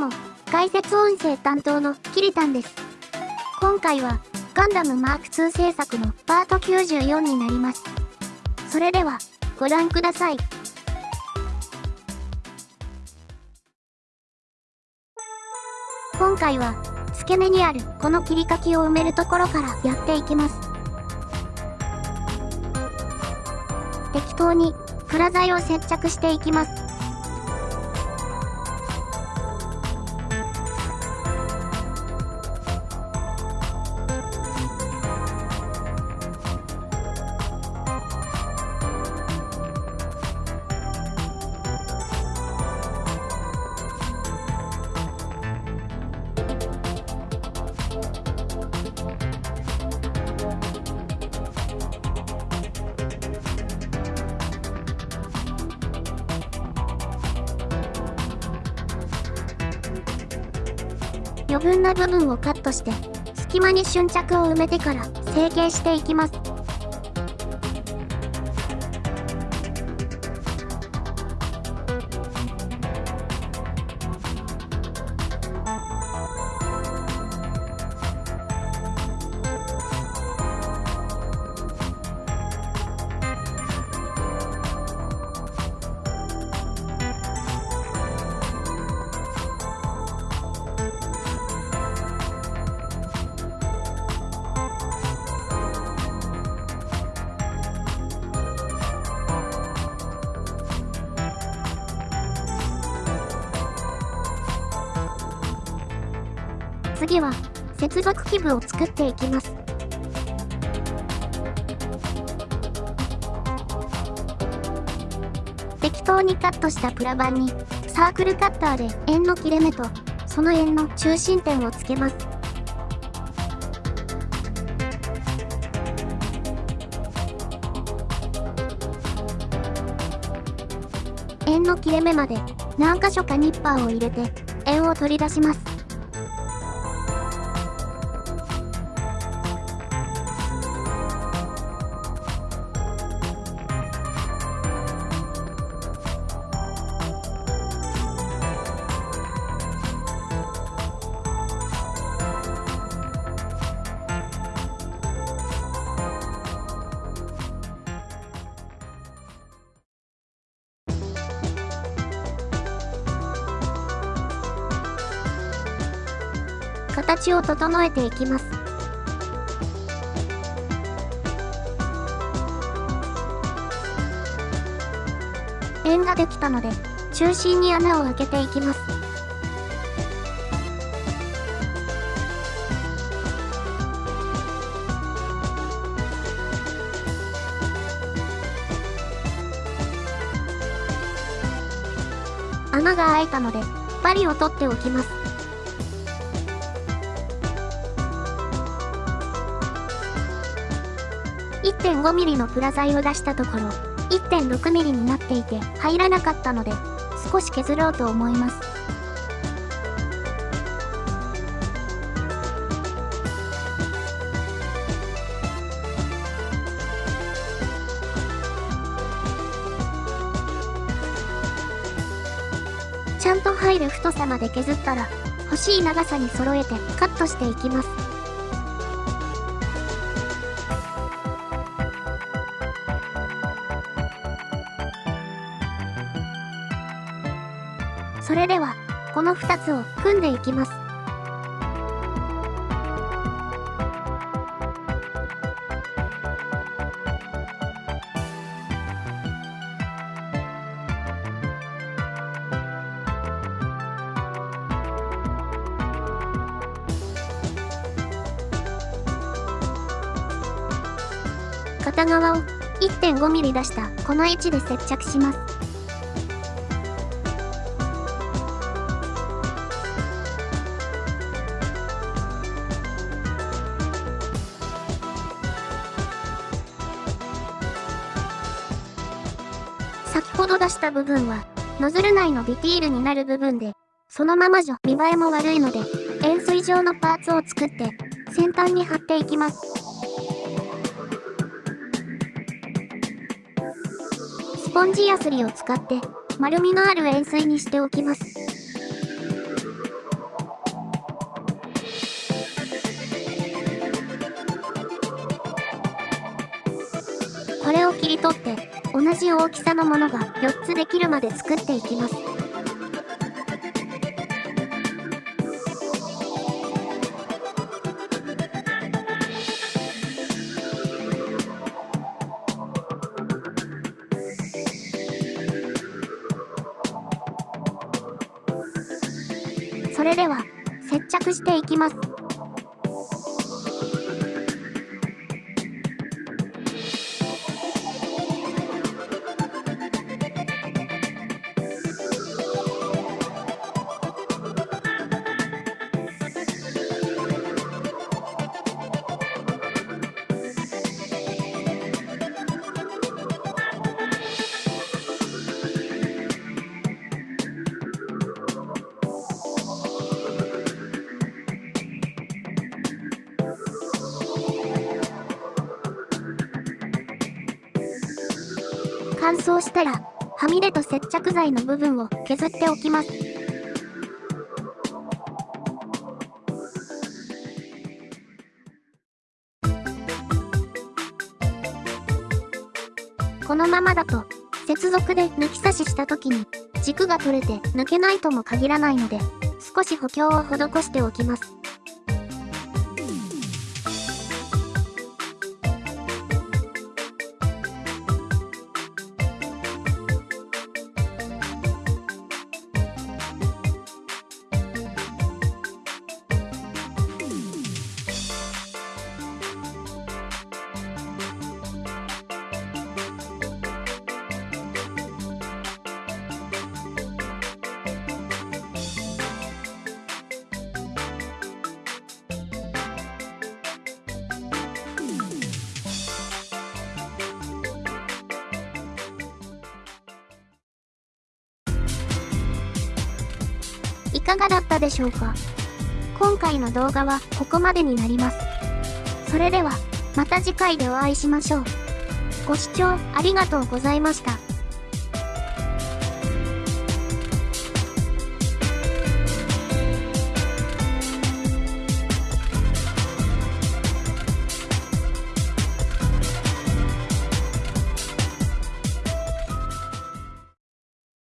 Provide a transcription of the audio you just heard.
も、解説音声担当のキリタンです。今回は、ガンダムマーク2制作のパート94になります。それでは、ご覧ください。今回は、付け根にあるこの切り欠きを埋めるところからやっていきます。適当にプラ材を接着していきます。余分な部分をカットして、隙間に瞬着を埋めてから成形していきます。次は、接続器部を作っていきます。適当にカットしたプラ板に、サークルカッターで円の切れ目と、その円の中心点をつけます。円の切れ目まで何箇所かニッパーを入れて円を取り出します。形を整えていきます。円ができたので、中心に穴を開けていきます。穴が開いたので、針を取っておきます。1.5mm のプラ材を出したところ、1.6mm になっていて入らなかったので、少し削ろうと思います。ちゃんと入る太さまで削ったら、欲しい長さに揃えてカットしていきます。それでは、この2つを組んでいきます。片側を 1.5mm 出したこの位置で接着します。ほど出した部分は、ノズル内のディティールになる部分で、そのままじゃ見栄えも悪いので、円錐状のパーツを作って、先端に貼っていきます。スポンジやすりを使って、丸みのある円錐にしておきます。これを切り取って同じ大きさのものが4つできるまで作っていきます。それでは、接着していきます。乾燥したら、はみ出と接着剤の部分を削っておきます。このままだと、接続で抜き差しした時に、軸が取れて抜けないとも限らないので、少し補強を施しておきます。いかがだったでしょうか？今回の動画はここまでになります。それでは、また次回でお会いしましょう。ご視聴ありがとうございました。